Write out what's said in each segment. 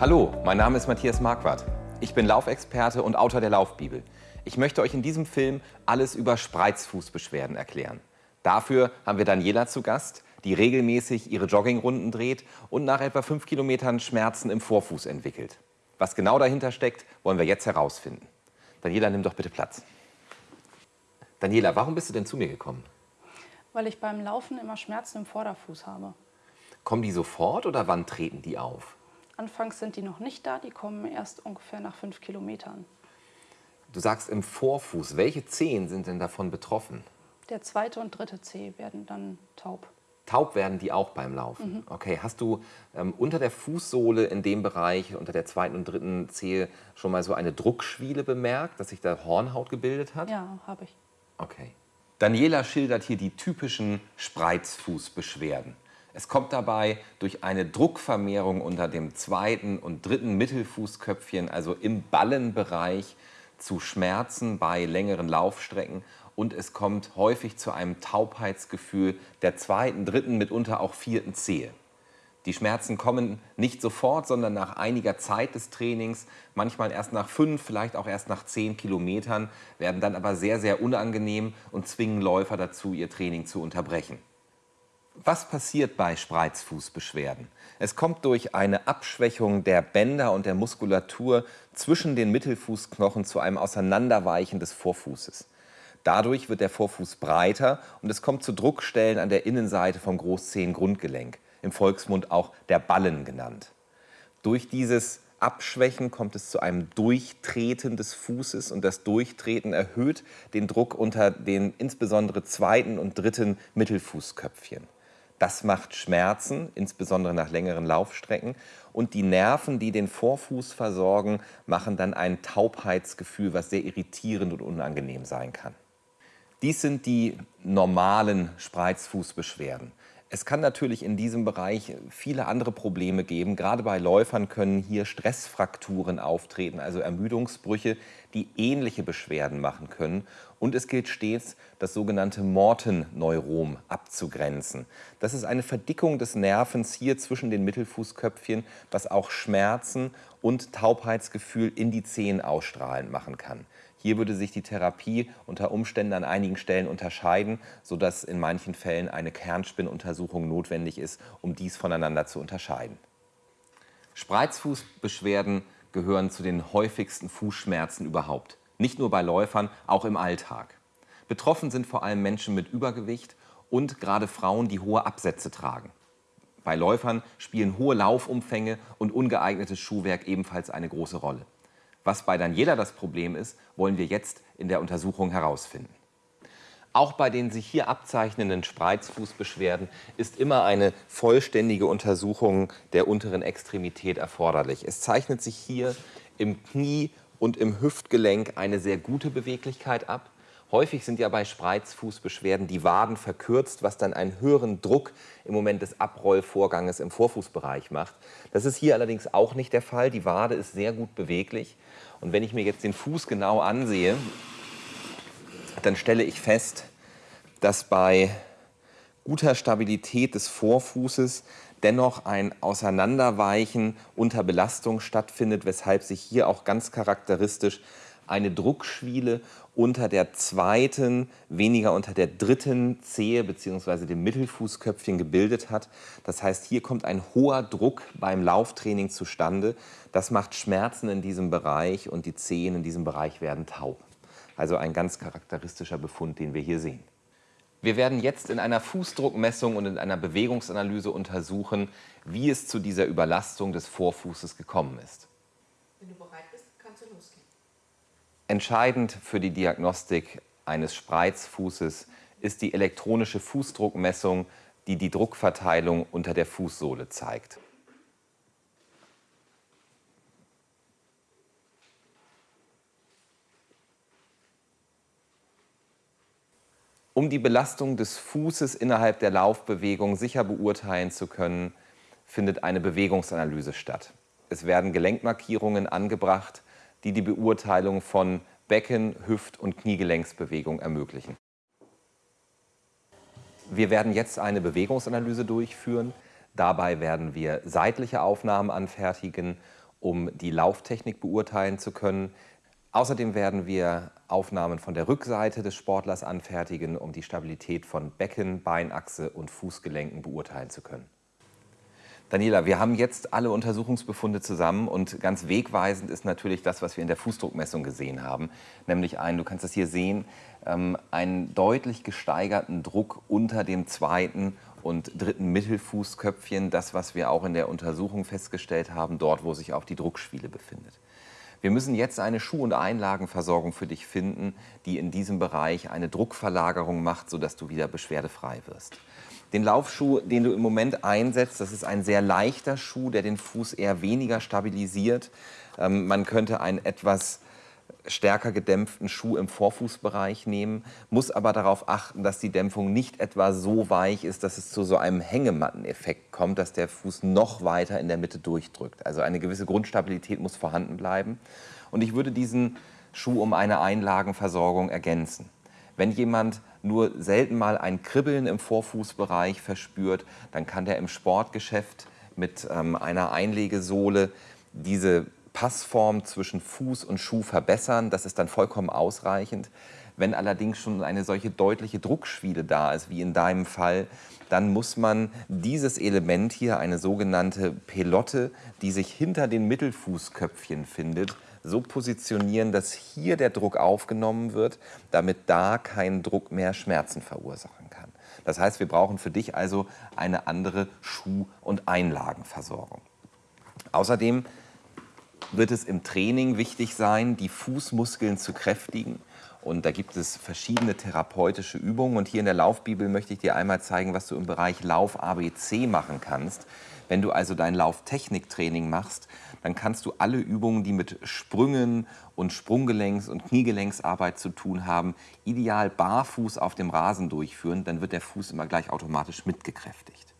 Hallo, mein Name ist Matthias Marquardt. Ich bin Laufexperte und Autor der Laufbibel. Ich möchte euch in diesem Film alles über Spreizfußbeschwerden erklären. Dafür haben wir Daniela zu Gast, die regelmäßig ihre Joggingrunden dreht und nach etwa fünf Kilometern Schmerzen im Vorfuß entwickelt. Was genau dahinter steckt, wollen wir jetzt herausfinden. Daniela, nimm doch bitte Platz. Daniela, warum bist du denn zu mir gekommen? Weil ich beim Laufen immer Schmerzen im Vorderfuß habe. Kommen die sofort oder wann treten die auf? Anfangs sind die noch nicht da, die kommen erst ungefähr nach fünf Kilometern. Du sagst im Vorfuß. Welche Zehen sind denn davon betroffen? Der zweite und dritte Zeh werden dann taub. Taub werden die auch beim Laufen. Mhm. Okay, hast du ähm, unter der Fußsohle in dem Bereich, unter der zweiten und dritten Zehe, schon mal so eine Druckschwiele bemerkt, dass sich da Hornhaut gebildet hat? Ja, habe ich. Okay. Daniela schildert hier die typischen Spreizfußbeschwerden. Es kommt dabei durch eine Druckvermehrung unter dem zweiten und dritten Mittelfußköpfchen, also im Ballenbereich, zu Schmerzen bei längeren Laufstrecken und es kommt häufig zu einem Taubheitsgefühl der zweiten, dritten, mitunter auch vierten Zehe. Die Schmerzen kommen nicht sofort, sondern nach einiger Zeit des Trainings, manchmal erst nach fünf, vielleicht auch erst nach zehn Kilometern, werden dann aber sehr, sehr unangenehm und zwingen Läufer dazu, ihr Training zu unterbrechen. Was passiert bei Spreizfußbeschwerden? Es kommt durch eine Abschwächung der Bänder und der Muskulatur zwischen den Mittelfußknochen zu einem Auseinanderweichen des Vorfußes. Dadurch wird der Vorfuß breiter und es kommt zu Druckstellen an der Innenseite vom Großzehengrundgelenk, im Volksmund auch der Ballen genannt. Durch dieses Abschwächen kommt es zu einem Durchtreten des Fußes und das Durchtreten erhöht den Druck unter den insbesondere zweiten und dritten Mittelfußköpfchen. Das macht Schmerzen, insbesondere nach längeren Laufstrecken. Und die Nerven, die den Vorfuß versorgen, machen dann ein Taubheitsgefühl, was sehr irritierend und unangenehm sein kann. Dies sind die normalen Spreizfußbeschwerden. Es kann natürlich in diesem Bereich viele andere Probleme geben. Gerade bei Läufern können hier Stressfrakturen auftreten, also Ermüdungsbrüche, die ähnliche Beschwerden machen können. Und es gilt stets, das sogenannte Mortenneurom abzugrenzen. Das ist eine Verdickung des Nervens hier zwischen den Mittelfußköpfchen, was auch Schmerzen und Taubheitsgefühl in die Zehen ausstrahlend machen kann. Hier würde sich die Therapie unter Umständen an einigen Stellen unterscheiden, sodass in manchen Fällen eine Kernspinnuntersuchung notwendig ist, um dies voneinander zu unterscheiden. Spreizfußbeschwerden gehören zu den häufigsten Fußschmerzen überhaupt. Nicht nur bei Läufern, auch im Alltag. Betroffen sind vor allem Menschen mit Übergewicht und gerade Frauen, die hohe Absätze tragen. Bei Läufern spielen hohe Laufumfänge und ungeeignetes Schuhwerk ebenfalls eine große Rolle. Was bei Daniela das Problem ist, wollen wir jetzt in der Untersuchung herausfinden. Auch bei den sich hier abzeichnenden Spreizfußbeschwerden ist immer eine vollständige Untersuchung der unteren Extremität erforderlich. Es zeichnet sich hier im Knie und im Hüftgelenk eine sehr gute Beweglichkeit ab. Häufig sind ja bei Spreizfußbeschwerden die Waden verkürzt, was dann einen höheren Druck im Moment des Abrollvorganges im Vorfußbereich macht. Das ist hier allerdings auch nicht der Fall. Die Wade ist sehr gut beweglich. Und wenn ich mir jetzt den Fuß genau ansehe, dann stelle ich fest, dass bei guter Stabilität des Vorfußes dennoch ein Auseinanderweichen unter Belastung stattfindet, weshalb sich hier auch ganz charakteristisch eine Druckschwiele unter der zweiten, weniger unter der dritten Zehe bzw. dem Mittelfußköpfchen gebildet hat. Das heißt, hier kommt ein hoher Druck beim Lauftraining zustande. Das macht Schmerzen in diesem Bereich und die Zehen in diesem Bereich werden taub. Also ein ganz charakteristischer Befund, den wir hier sehen. Wir werden jetzt in einer Fußdruckmessung und in einer Bewegungsanalyse untersuchen, wie es zu dieser Überlastung des Vorfußes gekommen ist. Wenn du bereit bist, kannst du losgehen. Entscheidend für die Diagnostik eines Spreizfußes ist die elektronische Fußdruckmessung, die die Druckverteilung unter der Fußsohle zeigt. Um die Belastung des Fußes innerhalb der Laufbewegung sicher beurteilen zu können, findet eine Bewegungsanalyse statt. Es werden Gelenkmarkierungen angebracht, die die Beurteilung von Becken-, Hüft- und Kniegelenksbewegung ermöglichen. Wir werden jetzt eine Bewegungsanalyse durchführen. Dabei werden wir seitliche Aufnahmen anfertigen um die Lauftechnik beurteilen zu können. Außerdem werden wir Aufnahmen von der Rückseite des Sportlers anfertigen, um die Stabilität von Becken, Beinachse und Fußgelenken beurteilen zu können. Daniela, wir haben jetzt alle Untersuchungsbefunde zusammen und ganz wegweisend ist natürlich das, was wir in der Fußdruckmessung gesehen haben, nämlich einen, du kannst das hier sehen, ähm, einen deutlich gesteigerten Druck unter dem zweiten und dritten Mittelfußköpfchen, das, was wir auch in der Untersuchung festgestellt haben, dort, wo sich auch die Druckschwiele befindet. Wir müssen jetzt eine Schuh- und Einlagenversorgung für dich finden, die in diesem Bereich eine Druckverlagerung macht, sodass du wieder beschwerdefrei wirst. Den Laufschuh, den du im Moment einsetzt, das ist ein sehr leichter Schuh, der den Fuß eher weniger stabilisiert. Ähm, man könnte einen etwas stärker gedämpften Schuh im Vorfußbereich nehmen, muss aber darauf achten, dass die Dämpfung nicht etwa so weich ist, dass es zu so einem Hängematteneffekt kommt, dass der Fuß noch weiter in der Mitte durchdrückt. Also eine gewisse Grundstabilität muss vorhanden bleiben. Und ich würde diesen Schuh um eine Einlagenversorgung ergänzen. Wenn jemand nur selten mal ein Kribbeln im Vorfußbereich verspürt, dann kann der im Sportgeschäft mit ähm, einer Einlegesohle diese Passform zwischen Fuß und Schuh verbessern. Das ist dann vollkommen ausreichend. Wenn allerdings schon eine solche deutliche Druckschwiele da ist, wie in deinem Fall, dann muss man dieses Element hier, eine sogenannte Pelotte, die sich hinter den Mittelfußköpfchen findet, so positionieren, dass hier der Druck aufgenommen wird, damit da kein Druck mehr Schmerzen verursachen kann. Das heißt, wir brauchen für dich also eine andere Schuh- und Einlagenversorgung. Außerdem wird es im Training wichtig sein, die Fußmuskeln zu kräftigen. Und da gibt es verschiedene therapeutische Übungen. Und hier in der Laufbibel möchte ich dir einmal zeigen, was du im Bereich Lauf ABC machen kannst. Wenn du also dein Lauftechniktraining machst, dann kannst du alle Übungen, die mit Sprüngen und Sprunggelenks- und Kniegelenksarbeit zu tun haben, ideal barfuß auf dem Rasen durchführen. Dann wird der Fuß immer gleich automatisch mitgekräftigt.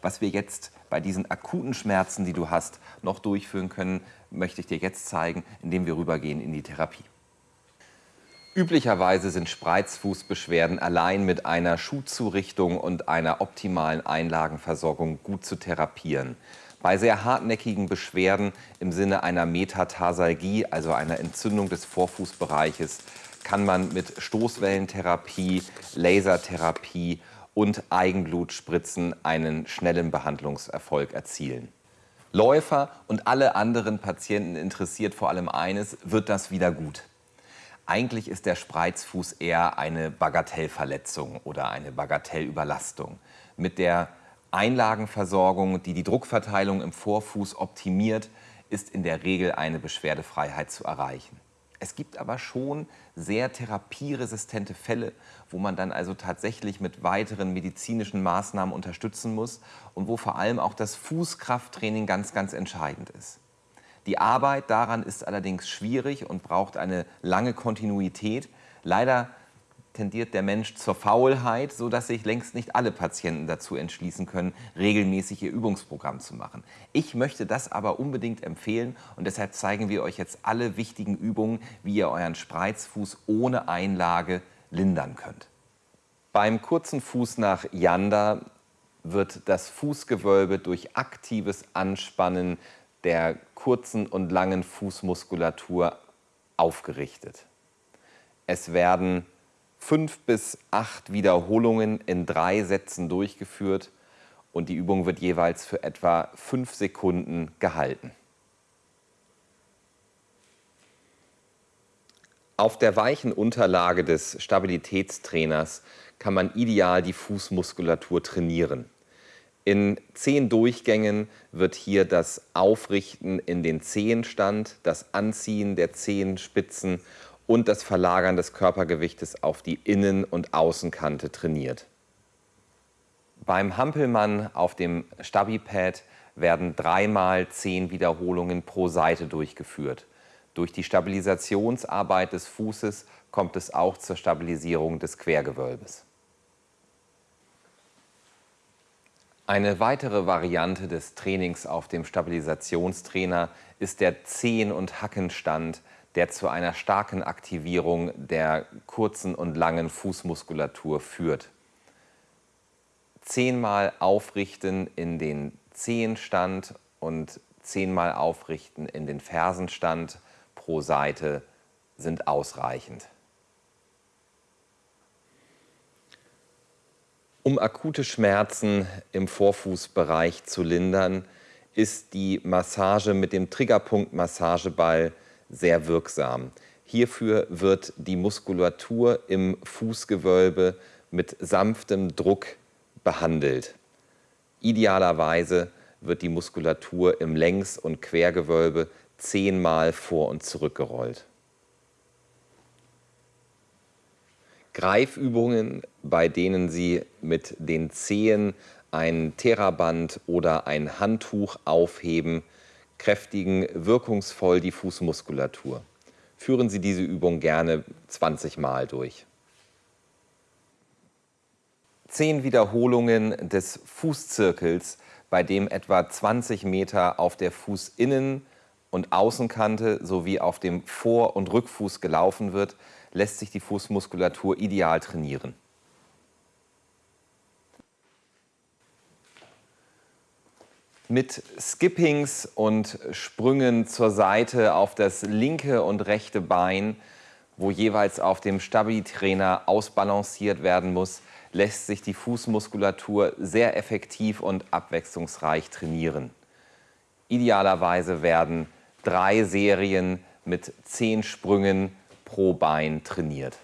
Was wir jetzt bei diesen akuten Schmerzen, die du hast, noch durchführen können, möchte ich dir jetzt zeigen, indem wir rübergehen in die Therapie. Üblicherweise sind Spreizfußbeschwerden allein mit einer Schuhzurichtung und einer optimalen Einlagenversorgung gut zu therapieren. Bei sehr hartnäckigen Beschwerden im Sinne einer Metatarsalgie, also einer Entzündung des Vorfußbereiches, kann man mit Stoßwellentherapie, Lasertherapie und Eigenblutspritzen einen schnellen Behandlungserfolg erzielen. Läufer und alle anderen Patienten interessiert vor allem eines, wird das wieder gut? Eigentlich ist der Spreizfuß eher eine Bagatellverletzung oder eine Bagatellüberlastung. Mit der Einlagenversorgung, die die Druckverteilung im Vorfuß optimiert, ist in der Regel eine Beschwerdefreiheit zu erreichen. Es gibt aber schon sehr therapieresistente Fälle, wo man dann also tatsächlich mit weiteren medizinischen Maßnahmen unterstützen muss und wo vor allem auch das Fußkrafttraining ganz, ganz entscheidend ist. Die Arbeit daran ist allerdings schwierig und braucht eine lange Kontinuität. Leider tendiert der Mensch zur Faulheit, sodass sich längst nicht alle Patienten dazu entschließen können, regelmäßig ihr Übungsprogramm zu machen. Ich möchte das aber unbedingt empfehlen und deshalb zeigen wir euch jetzt alle wichtigen Übungen, wie ihr euren Spreizfuß ohne Einlage lindern könnt. Beim kurzen Fuß nach Yanda wird das Fußgewölbe durch aktives Anspannen der kurzen und langen Fußmuskulatur aufgerichtet. Es werden fünf bis acht Wiederholungen in drei Sätzen durchgeführt und die Übung wird jeweils für etwa fünf Sekunden gehalten. Auf der weichen Unterlage des Stabilitätstrainers kann man ideal die Fußmuskulatur trainieren. In zehn Durchgängen wird hier das Aufrichten in den Zehenstand, das Anziehen der Zehenspitzen und das Verlagern des Körpergewichtes auf die Innen- und Außenkante trainiert. Beim Hampelmann auf dem Stabipad werden dreimal zehn Wiederholungen pro Seite durchgeführt. Durch die Stabilisationsarbeit des Fußes kommt es auch zur Stabilisierung des Quergewölbes. Eine weitere Variante des Trainings auf dem Stabilisationstrainer ist der Zehen- und Hackenstand, der zu einer starken Aktivierung der kurzen und langen Fußmuskulatur führt. Zehnmal aufrichten in den Zehenstand und zehnmal aufrichten in den Fersenstand pro Seite sind ausreichend. Um akute Schmerzen im Vorfußbereich zu lindern, ist die Massage mit dem Triggerpunkt-Massageball sehr wirksam. Hierfür wird die Muskulatur im Fußgewölbe mit sanftem Druck behandelt. Idealerweise wird die Muskulatur im Längs- und Quergewölbe zehnmal vor und zurückgerollt. Greifübungen, bei denen Sie mit den Zehen ein Theraband oder ein Handtuch aufheben, kräftigen wirkungsvoll die Fußmuskulatur. Führen Sie diese Übung gerne 20 Mal durch. Zehn Wiederholungen des Fußzirkels, bei dem etwa 20 Meter auf der Fußinnen- und Außenkante sowie auf dem Vor- und Rückfuß gelaufen wird, lässt sich die Fußmuskulatur ideal trainieren. Mit Skippings und Sprüngen zur Seite auf das linke und rechte Bein, wo jeweils auf dem Stabi-Trainer ausbalanciert werden muss, lässt sich die Fußmuskulatur sehr effektiv und abwechslungsreich trainieren. Idealerweise werden drei Serien mit zehn Sprüngen pro Bein trainiert.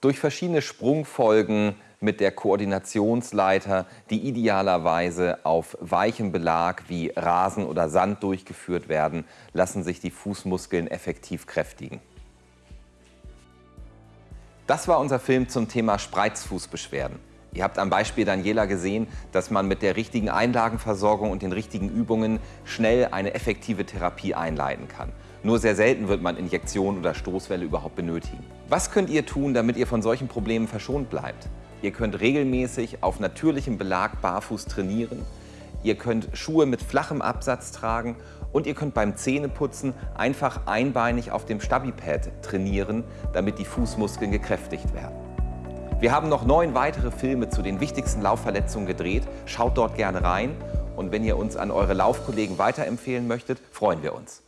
Durch verschiedene Sprungfolgen mit der Koordinationsleiter, die idealerweise auf weichem Belag wie Rasen oder Sand durchgeführt werden, lassen sich die Fußmuskeln effektiv kräftigen. Das war unser Film zum Thema Spreizfußbeschwerden. Ihr habt am Beispiel Daniela gesehen, dass man mit der richtigen Einlagenversorgung und den richtigen Übungen schnell eine effektive Therapie einleiten kann. Nur sehr selten wird man Injektionen oder Stoßwelle überhaupt benötigen. Was könnt ihr tun, damit ihr von solchen Problemen verschont bleibt? Ihr könnt regelmäßig auf natürlichem Belag barfuß trainieren. Ihr könnt Schuhe mit flachem Absatz tragen und ihr könnt beim Zähneputzen einfach einbeinig auf dem Stabipad trainieren, damit die Fußmuskeln gekräftigt werden. Wir haben noch neun weitere Filme zu den wichtigsten Laufverletzungen gedreht. Schaut dort gerne rein und wenn ihr uns an eure Laufkollegen weiterempfehlen möchtet, freuen wir uns.